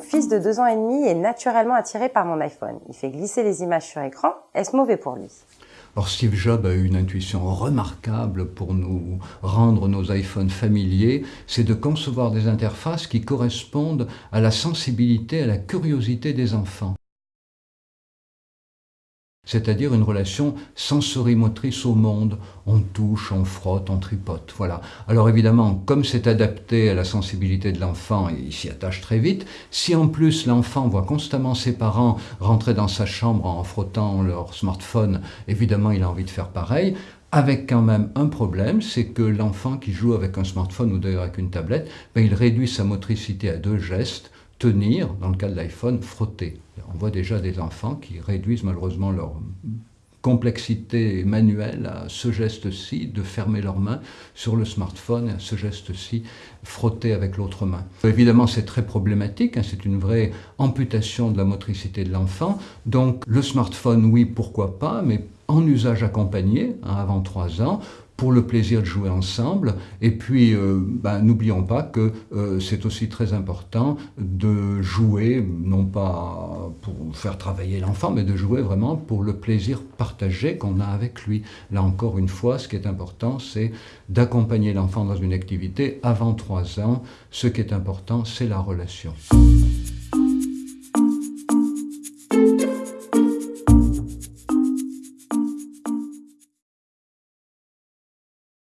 fils de deux ans et demi est naturellement attiré par mon iPhone. Il fait glisser les images sur écran. Est-ce mauvais pour lui? Or, Steve Jobs a eu une intuition remarquable pour nous rendre nos iPhones familiers, c'est de concevoir des interfaces qui correspondent à la sensibilité, à la curiosité des enfants c'est-à-dire une relation sensorimotrice au monde. On touche, on frotte, on tripote, voilà. Alors évidemment, comme c'est adapté à la sensibilité de l'enfant, il s'y attache très vite. Si en plus l'enfant voit constamment ses parents rentrer dans sa chambre en frottant leur smartphone, évidemment il a envie de faire pareil avec quand même un problème, c'est que l'enfant qui joue avec un smartphone ou d'ailleurs avec une tablette, ben, il réduit sa motricité à deux gestes, tenir, dans le cas de l'iPhone, frotter. On voit déjà des enfants qui réduisent malheureusement leur complexité manuelle à ce geste-ci, de fermer leurs mains sur le smartphone, à ce geste-ci, frotter avec l'autre main. Évidemment, c'est très problématique, hein, c'est une vraie amputation de la motricité de l'enfant. Donc le smartphone, oui, pourquoi pas, mais en usage accompagné, hein, avant 3 ans, pour le plaisir de jouer ensemble. Et puis, euh, ben, n'oublions pas que euh, c'est aussi très important de jouer, non pas pour faire travailler l'enfant, mais de jouer vraiment pour le plaisir partagé qu'on a avec lui. Là encore une fois, ce qui est important, c'est d'accompagner l'enfant dans une activité avant trois ans. Ce qui est important, c'est la relation.